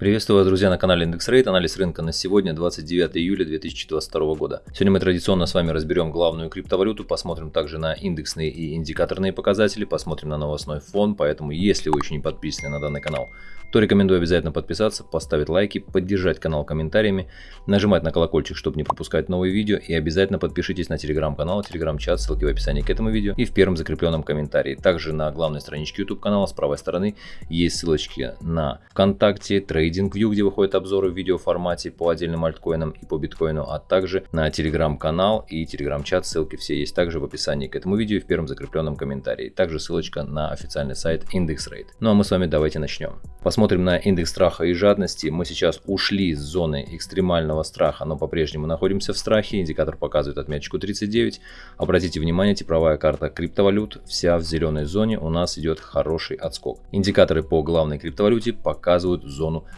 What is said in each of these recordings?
Приветствую вас, друзья, на канале IndexRate. Анализ рынка на сегодня, 29 июля 2022 года. Сегодня мы традиционно с вами разберем главную криптовалюту, посмотрим также на индексные и индикаторные показатели, посмотрим на новостной фон, поэтому если вы еще не подписаны на данный канал, то рекомендую обязательно подписаться, поставить лайки, поддержать канал комментариями, нажимать на колокольчик, чтобы не пропускать новые видео и обязательно подпишитесь на телеграм-канал, телеграм-чат, ссылки в описании к этому видео и в первом закрепленном комментарии. Также на главной страничке YouTube канала с правой стороны есть ссылочки на ВКонтакте, TradingView, где выходят обзоры в видеоформате по отдельным альткоинам и по биткоину, а также на телеграм-канал и телеграм-чат, ссылки все есть также в описании к этому видео и в первом закрепленном комментарии. Также ссылочка на официальный сайт IndexRate. Ну а мы с вами давайте начнем. Посмотрим Смотрим на индекс страха и жадности. Мы сейчас ушли из зоны экстремального страха, но по-прежнему находимся в страхе. Индикатор показывает отметочку 39. Обратите внимание, типовая карта криптовалют вся в зеленой зоне. У нас идет хороший отскок. Индикаторы по главной криптовалюте показывают зону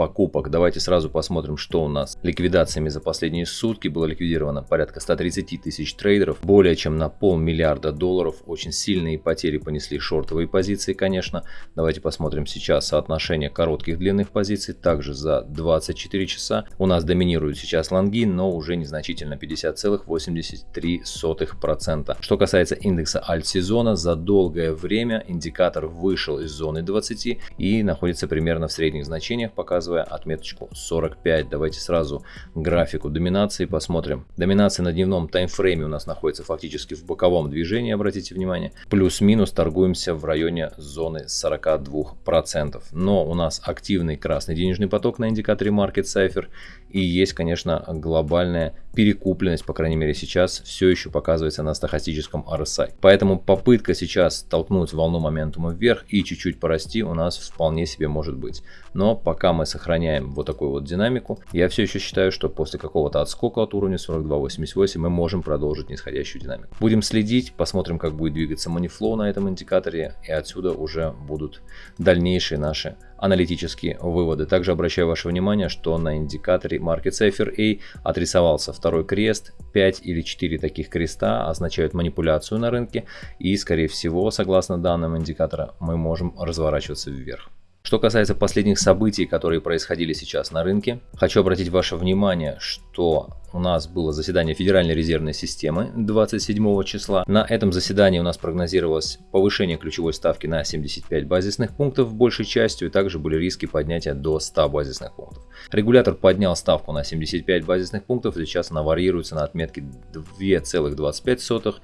покупок. Давайте сразу посмотрим, что у нас ликвидациями за последние сутки было ликвидировано порядка 130 тысяч трейдеров, более чем на полмиллиарда долларов. Очень сильные потери понесли шортовые позиции, конечно. Давайте посмотрим сейчас соотношение коротких длинных позиций. Также за 24 часа у нас доминируют сейчас лонги, но уже незначительно 50,83%. Что касается индекса альт-сезона, за долгое время индикатор вышел из зоны 20 и находится примерно в средних значениях, показывая показывая отметочку 45. Давайте сразу графику доминации посмотрим. Доминация на дневном таймфрейме у нас находится фактически в боковом движении, обратите внимание. Плюс-минус торгуемся в районе зоны 42%. Но у нас активный красный денежный поток на индикаторе Market Cipher. И есть, конечно, глобальная перекупленность, по крайней мере сейчас, все еще показывается на стахастическом RSI. Поэтому попытка сейчас толкнуть волну моментума вверх и чуть-чуть порасти у нас вполне себе может быть. Но пока мы сохраняем вот такую вот динамику, я все еще считаю, что после какого-то отскока от уровня 42.88 мы можем продолжить нисходящую динамику. Будем следить, посмотрим, как будет двигаться манифлоу на этом индикаторе, и отсюда уже будут дальнейшие наши аналитические выводы. Также обращаю ваше внимание, что на индикаторе Market Cipher A отрисовался второй крест. 5 или 4 таких креста означают манипуляцию на рынке и, скорее всего, согласно данным индикатора, мы можем разворачиваться вверх. Что касается последних событий, которые происходили сейчас на рынке, хочу обратить ваше внимание, что у нас было заседание Федеральной резервной системы 27 числа. На этом заседании у нас прогнозировалось повышение ключевой ставки на 75 базисных пунктов большей частью, и также были риски поднятия до 100 базисных пунктов. Регулятор поднял ставку на 75 базисных пунктов, сейчас она варьируется на отметке 2,25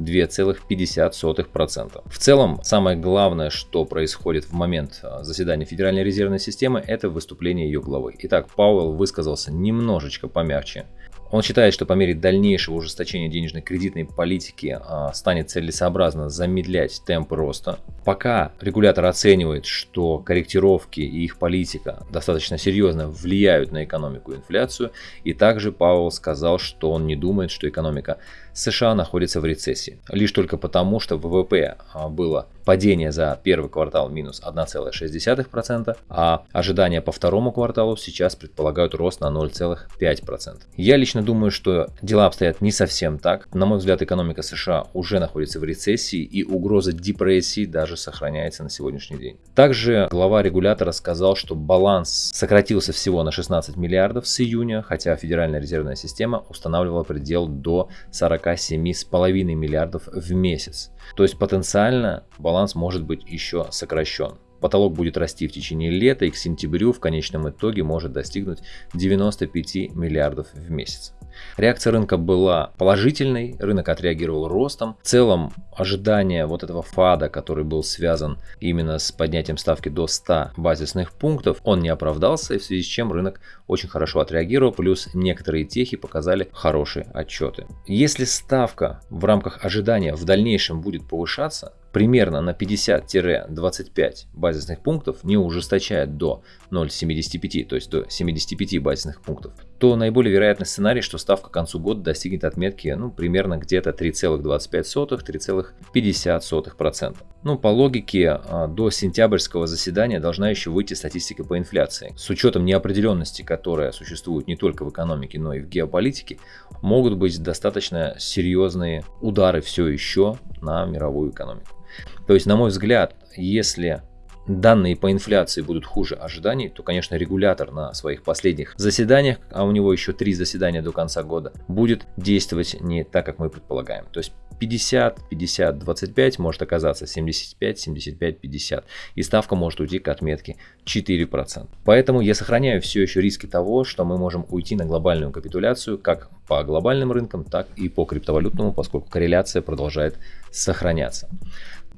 2,50%. В целом, самое главное, что происходит в момент а, заседания Федеральной резервной системы, это выступление ее главы. Итак, Пауэлл высказался немножечко помягче он считает, что по мере дальнейшего ужесточения денежной кредитной политики а, станет целесообразно замедлять темпы роста. Пока регулятор оценивает, что корректировки и их политика достаточно серьезно влияют на экономику и инфляцию, и также Пауэлл сказал, что он не думает, что экономика США находится в рецессии. Лишь только потому, что ВВП а, было падение за первый квартал минус 1,6%, а ожидания по второму кварталу сейчас предполагают рост на 0,5%. Я лично думаю, что дела обстоят не совсем так. На мой взгляд, экономика США уже находится в рецессии и угроза депрессии даже сохраняется на сегодняшний день. Также глава регулятора сказал, что баланс сократился всего на 16 миллиардов с июня, хотя Федеральная резервная система устанавливала предел до 40 47,5 миллиардов в месяц. То есть потенциально баланс может быть еще сокращен. Потолок будет расти в течение лета и к сентябрю в конечном итоге может достигнуть 95 миллиардов в месяц. Реакция рынка была положительной, рынок отреагировал ростом. В целом ожидание вот этого фада, который был связан именно с поднятием ставки до 100 базисных пунктов, он не оправдался, и в связи с чем рынок очень хорошо отреагировал, плюс некоторые техи показали хорошие отчеты. Если ставка в рамках ожидания в дальнейшем будет повышаться, примерно на 50-25 базисных пунктов, не ужесточает до 0,75, то есть до 75 базисных пунктов, то наиболее вероятный сценарий, что ставка к концу года достигнет отметки ну, примерно где-то 3,25-3,50%. Ну, по логике, а, до сентябрьского заседания должна еще выйти статистика по инфляции. С учетом неопределенности, которая существует не только в экономике, но и в геополитике, могут быть достаточно серьезные удары все еще на мировую экономику. То есть, на мой взгляд, если данные по инфляции будут хуже ожиданий, то, конечно, регулятор на своих последних заседаниях, а у него еще три заседания до конца года, будет действовать не так, как мы предполагаем. То есть 50, 50, 25 может оказаться 75, 75, 50. И ставка может уйти к отметке 4%. Поэтому я сохраняю все еще риски того, что мы можем уйти на глобальную капитуляцию как по глобальным рынкам, так и по криптовалютному, поскольку корреляция продолжает сохраняться.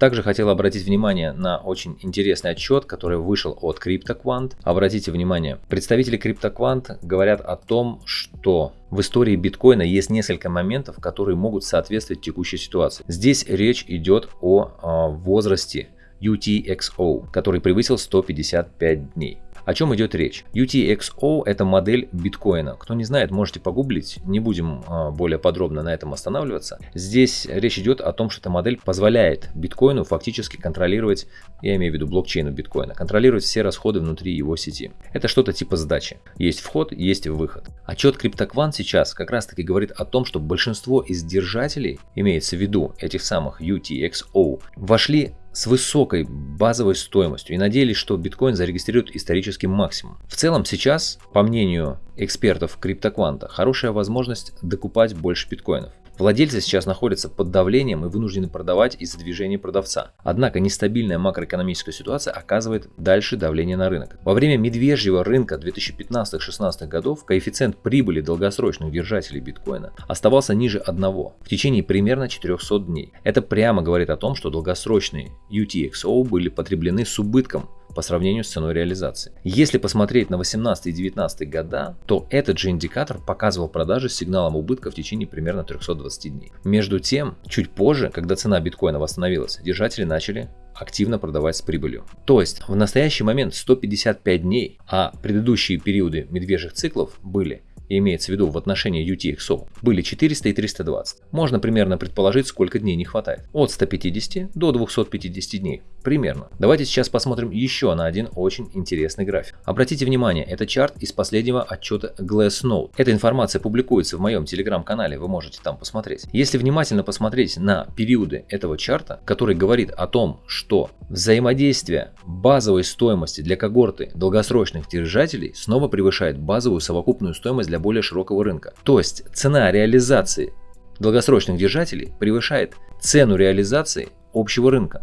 Также хотел обратить внимание на очень интересный отчет, который вышел от CryptoQuant. Обратите внимание, представители CryptoQuant говорят о том, что в истории биткоина есть несколько моментов, которые могут соответствовать текущей ситуации. Здесь речь идет о, о возрасте UTXO, который превысил 155 дней. О чем идет речь? UTXO это модель биткоина. Кто не знает, можете погуглить, не будем а, более подробно на этом останавливаться. Здесь речь идет о том, что эта модель позволяет биткоину фактически контролировать, я имею в виду блокчейну биткоина, контролировать все расходы внутри его сети. Это что-то типа сдачи. Есть вход, есть выход. Отчет CryptoQuant сейчас как раз таки говорит о том, что большинство из держателей, имеется в виду этих самых UTXO, вошли с высокой базовой стоимостью и надеялись, что биткоин зарегистрирует исторический максимум. В целом сейчас, по мнению экспертов криптокванта, хорошая возможность докупать больше биткоинов. Владельцы сейчас находятся под давлением и вынуждены продавать из-за движения продавца. Однако нестабильная макроэкономическая ситуация оказывает дальше давление на рынок. Во время медвежьего рынка 2015-16 годов коэффициент прибыли долгосрочных держателей биткоина оставался ниже 1 в течение примерно 400 дней. Это прямо говорит о том, что долгосрочные UTXO были потреблены с убытком по сравнению с ценой реализации. Если посмотреть на 18 и 19 года, то этот же индикатор показывал продажи с сигналом убытка в течение примерно 320 дней. Между тем, чуть позже, когда цена биткоина восстановилась, держатели начали активно продавать с прибылью. То есть в настоящий момент 155 дней, а предыдущие периоды медвежьих циклов были имеется в виду в отношении UTXO, были 400 и 320. Можно примерно предположить, сколько дней не хватает. От 150 до 250 дней. Примерно. Давайте сейчас посмотрим еще на один очень интересный график. Обратите внимание, это чарт из последнего отчета Glassnode. Эта информация публикуется в моем телеграм-канале, вы можете там посмотреть. Если внимательно посмотреть на периоды этого чарта, который говорит о том, что взаимодействие базовой стоимости для когорты долгосрочных держателей снова превышает базовую совокупную стоимость для более широкого рынка. То есть цена реализации долгосрочных держателей превышает цену реализации общего рынка.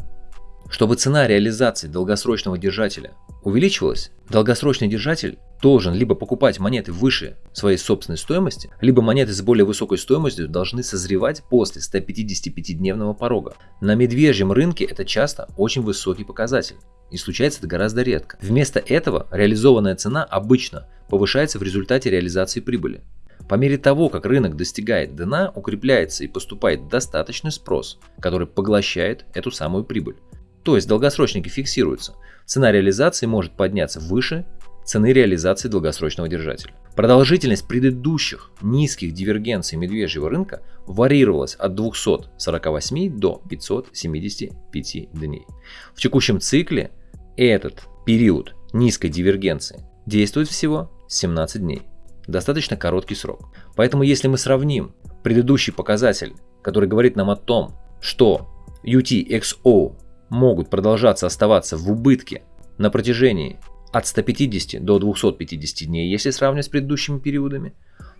Чтобы цена реализации долгосрочного держателя увеличивалась, долгосрочный держатель должен либо покупать монеты выше своей собственной стоимости, либо монеты с более высокой стоимостью должны созревать после 155-дневного порога. На медвежьем рынке это часто очень высокий показатель. И случается это гораздо редко. Вместо этого реализованная цена обычно повышается в результате реализации прибыли. По мере того, как рынок достигает дна, укрепляется и поступает достаточный спрос, который поглощает эту самую прибыль. То есть долгосрочники фиксируются. Цена реализации может подняться выше цены реализации долгосрочного держателя. Продолжительность предыдущих низких дивергенций медвежьего рынка варьировалась от 248 до 575 дней. В текущем цикле этот период низкой дивергенции действует всего 17 дней. Достаточно короткий срок. Поэтому если мы сравним предыдущий показатель, который говорит нам о том, что UTXO могут продолжаться оставаться в убытке на протяжении от 150 до 250 дней, если сравнивать с предыдущими периодами,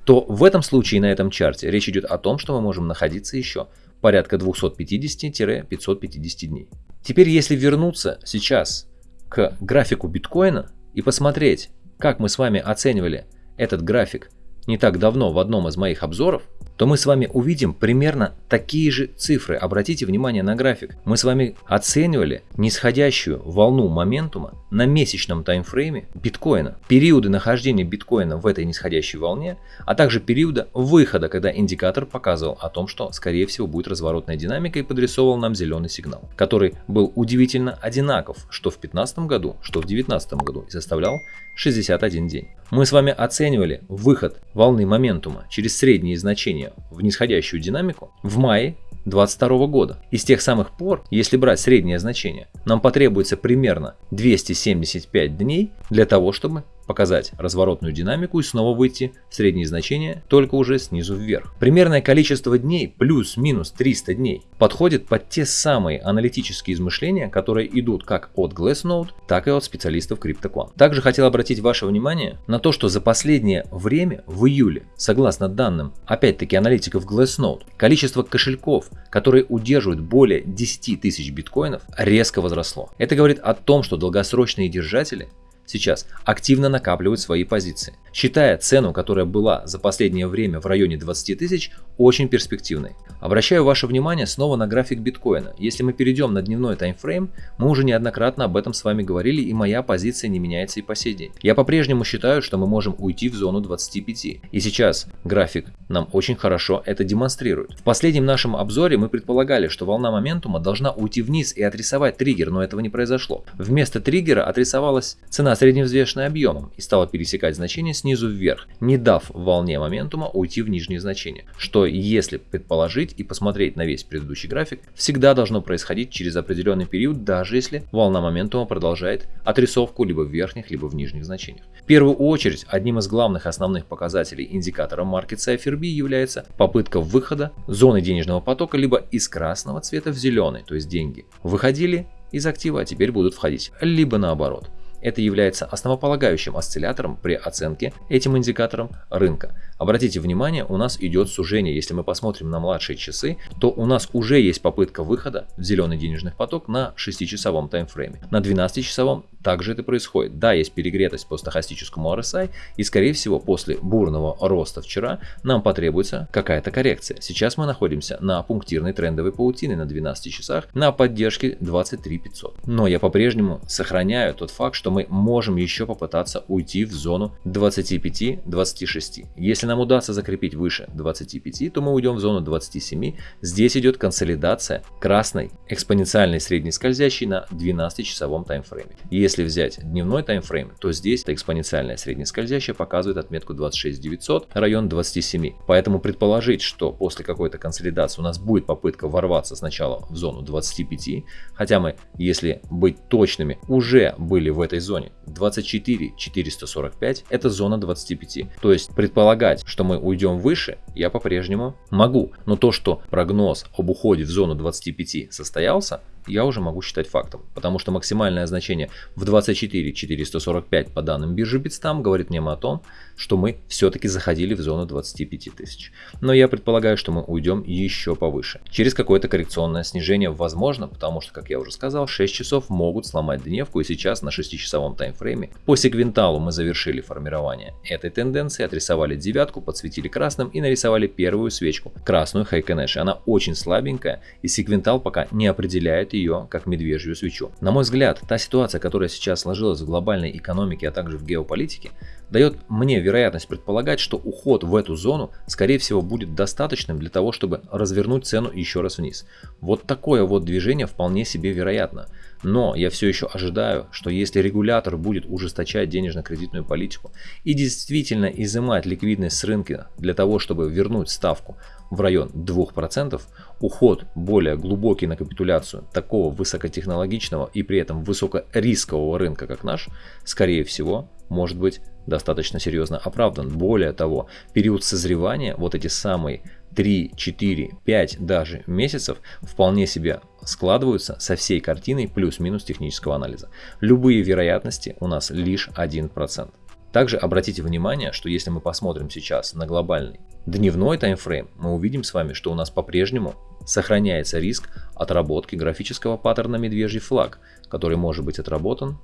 то в этом случае на этом чарте речь идет о том, что мы можем находиться еще порядка 250-550 дней. Теперь если вернуться сейчас к графику биткоина и посмотреть, как мы с вами оценивали этот график не так давно в одном из моих обзоров, то мы с вами увидим примерно такие же цифры. Обратите внимание на график. Мы с вами оценивали нисходящую волну моментума на месячном таймфрейме биткоина. Периоды нахождения биткоина в этой нисходящей волне, а также периода выхода, когда индикатор показывал о том, что скорее всего будет разворотная динамика и подрисовывал нам зеленый сигнал, который был удивительно одинаков, что в 2015 году, что в 2019 году и составлял 61 день. Мы с вами оценивали выход волны моментума через средние значения в нисходящую динамику в мае 2022 года. И с тех самых пор, если брать среднее значение, нам потребуется примерно 275 дней для того, чтобы показать разворотную динамику и снова выйти в средние значения, только уже снизу вверх. Примерное количество дней плюс-минус 300 дней подходит под те самые аналитические измышления, которые идут как от Glassnode, так и от специалистов CryptoQuant. Также хотел обратить ваше внимание на то, что за последнее время, в июле, согласно данным, опять-таки аналитиков Glassnode, количество кошельков, которые удерживают более 10 тысяч биткоинов, резко возросло. Это говорит о том, что долгосрочные держатели сейчас активно накапливают свои позиции, считая цену, которая была за последнее время в районе 20 тысяч, очень перспективной. Обращаю ваше внимание снова на график биткоина. Если мы перейдем на дневной таймфрейм, мы уже неоднократно об этом с вами говорили и моя позиция не меняется и по сей день. Я по-прежнему считаю, что мы можем уйти в зону 25. И сейчас график нам очень хорошо это демонстрирует. В последнем нашем обзоре мы предполагали, что волна моментума должна уйти вниз и отрисовать триггер, но этого не произошло. Вместо триггера отрисовалась цена средневзвешенной объемом и стала пересекать значение снизу вверх, не дав волне моментума уйти в нижние значения, что если предположить и посмотреть на весь предыдущий график, всегда должно происходить через определенный период, даже если волна моментума продолжает отрисовку либо в верхних, либо в нижних значениях. В первую очередь, одним из главных основных показателей индикатора Market Cypher B является попытка выхода зоны денежного потока либо из красного цвета в зеленый, то есть деньги. Выходили из актива, а теперь будут входить, либо наоборот. Это является основополагающим осциллятором при оценке этим индикатором рынка. Обратите внимание, у нас идет сужение. Если мы посмотрим на младшие часы, то у нас уже есть попытка выхода в зеленый денежный поток на 6-часовом таймфрейме. На 12-часовом также это происходит. Да, есть перегретость по стохастическому RSI, и скорее всего после бурного роста вчера нам потребуется какая-то коррекция. Сейчас мы находимся на пунктирной трендовой паутине на 12 часах на поддержке 23 500. Но я по-прежнему сохраняю тот факт, что мы можем еще попытаться уйти в зону 25-26. Если нам удастся закрепить выше 25, то мы уйдем в зону 27. Здесь идет консолидация красной экспоненциальной средней скользящей на 12-часовом таймфрейме. Если взять дневной таймфрейм, то здесь экспоненциальная средняя скользящая показывает отметку 26900, район 27. Поэтому предположить, что после какой-то консолидации у нас будет попытка ворваться сначала в зону 25, хотя мы, если быть точными, уже были в этой зоне 24 445, это зона 25. То есть предполагать, что мы уйдем выше, я по-прежнему могу. Но то, что прогноз об уходе в зону 25 состоялся, я уже могу считать фактом, потому что максимальное значение в 24 445 по данным биржи Bitstamp говорит мне о том, что мы все-таки заходили в зону 25 тысяч. Но я предполагаю, что мы уйдем еще повыше. Через какое-то коррекционное снижение возможно, потому что, как я уже сказал, 6 часов могут сломать дневку и сейчас на 6-часовом таймфрейме по сегвенталу мы завершили формирование этой тенденции, отрисовали девятку, подсветили красным и нарисовали первую свечку, красную Хайконэши. Она очень слабенькая и сегвентал пока не определяет ее как медвежью свечу. На мой взгляд, та ситуация, которая сейчас сложилась в глобальной экономике, а также в геополитике, дает мне вероятность предполагать, что уход в эту зону, скорее всего, будет достаточным для того, чтобы развернуть цену еще раз вниз. Вот такое вот движение вполне себе вероятно. Но я все еще ожидаю, что если регулятор будет ужесточать денежно-кредитную политику и действительно изымать ликвидность с рынка для того, чтобы вернуть ставку в район 2%, уход более глубокий на капитуляцию такого высокотехнологичного и при этом высокорискового рынка, как наш, скорее всего, может быть достаточно серьезно оправдан. Более того, период созревания, вот эти самые 3, 4, 5 даже месяцев вполне себе складываются со всей картиной плюс-минус технического анализа. Любые вероятности у нас лишь 1%. Также обратите внимание, что если мы посмотрим сейчас на глобальный дневной таймфрейм, мы увидим с вами, что у нас по-прежнему сохраняется риск отработки графического паттерна медвежий флаг, который может быть отработан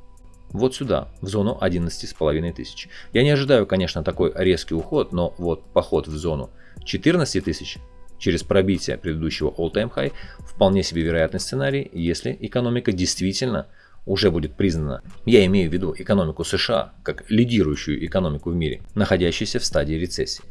вот сюда, в зону 11,5 тысяч. Я не ожидаю, конечно, такой резкий уход, но вот поход в зону 14 тысяч через пробитие предыдущего all-time high вполне себе вероятный сценарий, если экономика действительно уже будет признана, я имею в виду экономику США как лидирующую экономику в мире, находящуюся в стадии рецессии.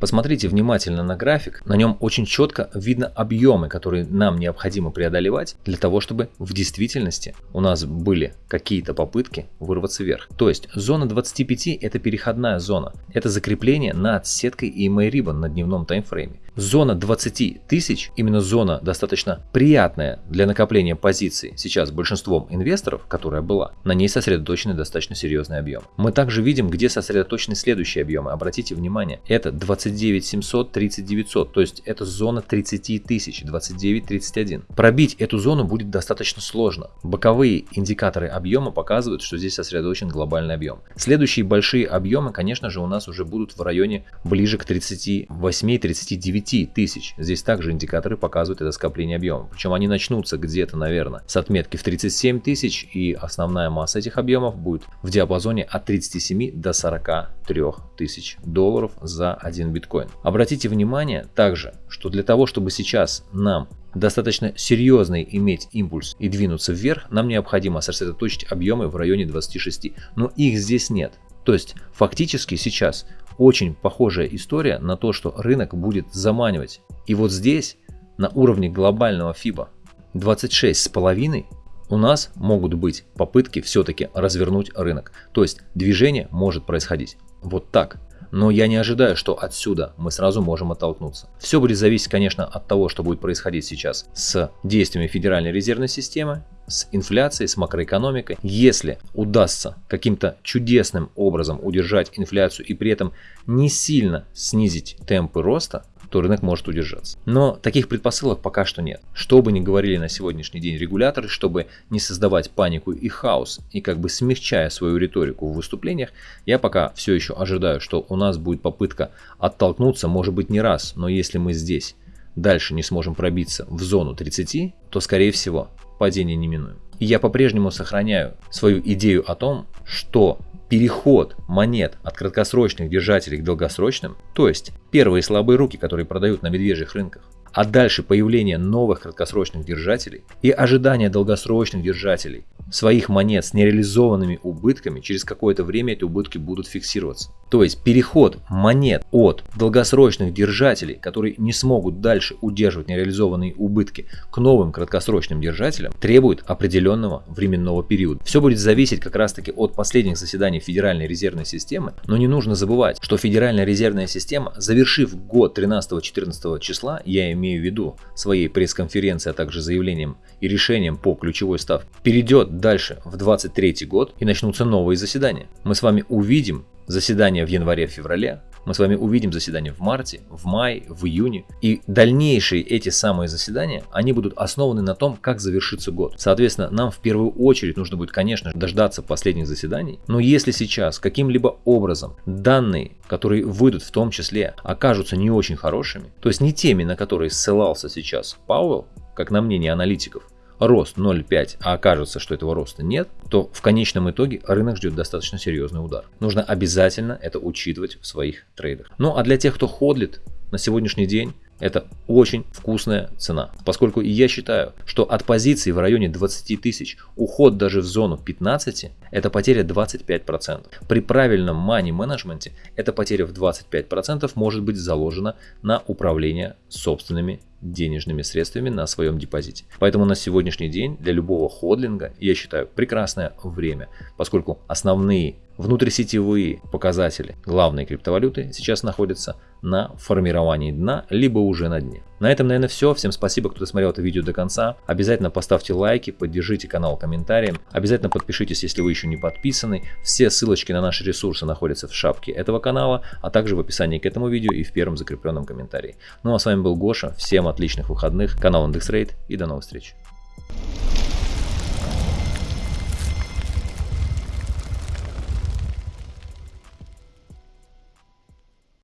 Посмотрите внимательно на график, на нем очень четко видно объемы, которые нам необходимо преодолевать для того, чтобы в действительности у нас были какие-то попытки вырваться вверх. То есть зона 25 это переходная зона, это закрепление над сеткой EMA Ribbon на дневном таймфрейме. Зона 20 тысяч, именно зона достаточно приятная для накопления позиций сейчас большинством инвесторов, которая была, на ней сосредоточены достаточно серьезные объемы. Мы также видим, где сосредоточены следующие объемы. Обратите внимание, это 29 700, 30 900, то есть это зона 30 тысяч, 29 31. Пробить эту зону будет достаточно сложно. Боковые индикаторы объема показывают, что здесь сосредоточен глобальный объем. Следующие большие объемы, конечно же, у нас уже будут в районе ближе к 38-39 тысяч. Здесь также индикаторы показывают это скопление объема. Причем они начнутся где-то, наверное, с отметки в 37 тысяч и основная масса этих объемов будет в диапазоне от 37 до 43 тысяч долларов за один биткоин. Обратите внимание также, что для того, чтобы сейчас нам достаточно серьезный иметь импульс и двинуться вверх, нам необходимо сосредоточить объемы в районе 26, но их здесь нет. То есть фактически сейчас очень похожая история на то, что рынок будет заманивать. И вот здесь на уровне глобального FIBA 26,5 у нас могут быть попытки все-таки развернуть рынок. То есть движение может происходить вот так. Но я не ожидаю, что отсюда мы сразу можем оттолкнуться. Все будет зависеть, конечно, от того, что будет происходить сейчас с действиями Федеральной резервной системы, с инфляцией, с макроэкономикой. Если удастся каким-то чудесным образом удержать инфляцию и при этом не сильно снизить темпы роста, то рынок может удержаться. Но таких предпосылок пока что нет. Что бы ни говорили на сегодняшний день регуляторы, чтобы не создавать панику и хаос, и как бы смягчая свою риторику в выступлениях, я пока все еще ожидаю, что у нас будет попытка оттолкнуться, может быть не раз, но если мы здесь дальше не сможем пробиться в зону 30, то скорее всего падение неминуемо. И я по-прежнему сохраняю свою идею о том, что переход монет от краткосрочных держателей к долгосрочным, то есть первые слабые руки, которые продают на медвежьих рынках, а дальше появление новых краткосрочных держателей и ожидание долгосрочных держателей своих монет с нереализованными убытками, через какое-то время эти убытки будут фиксироваться. То есть переход монет от долгосрочных держателей, которые не смогут дальше удерживать нереализованные убытки, к новым краткосрочным держателям, требует определенного временного периода. Все будет зависеть как раз таки от последних заседаний Федеральной резервной системы, но не нужно забывать, что Федеральная резервная система, завершив год 13-14 числа, я имею в виду своей пресс-конференции, а также заявлением и решением по ключевой ставке, перейдет дальше в 23 год и начнутся новые заседания. Мы с вами увидим заседания в январе-феврале, мы с вами увидим заседания в марте, в мае, в июне. И дальнейшие эти самые заседания, они будут основаны на том, как завершится год. Соответственно, нам в первую очередь нужно будет, конечно, дождаться последних заседаний. Но если сейчас каким-либо образом данные, которые выйдут в том числе, окажутся не очень хорошими, то есть не теми, на которые ссылался сейчас Пауэлл, как на мнение аналитиков, рост 0,5, а окажется, что этого роста нет, то в конечном итоге рынок ждет достаточно серьезный удар. Нужно обязательно это учитывать в своих трейдах. Ну а для тех, кто ходлит на сегодняшний день, это очень вкусная цена, поскольку я считаю, что от позиции в районе 20 тысяч уход даже в зону 15 это потеря 25%. При правильном money менеджменте эта потеря в 25% может быть заложена на управление собственными денежными средствами на своем депозите. Поэтому на сегодняшний день для любого ходлинга я считаю прекрасное время, поскольку основные внутрисетевые показатели главной криптовалюты сейчас находятся на формировании дна, либо уже на дне. На этом, наверное, все. Всем спасибо, кто досмотрел это видео до конца. Обязательно поставьте лайки, поддержите канал комментарием. Обязательно подпишитесь, если вы еще не подписаны. Все ссылочки на наши ресурсы находятся в шапке этого канала, а также в описании к этому видео и в первом закрепленном комментарии. Ну а с вами был Гоша. Всем отличных выходных. Канал IndexRate и до новых встреч.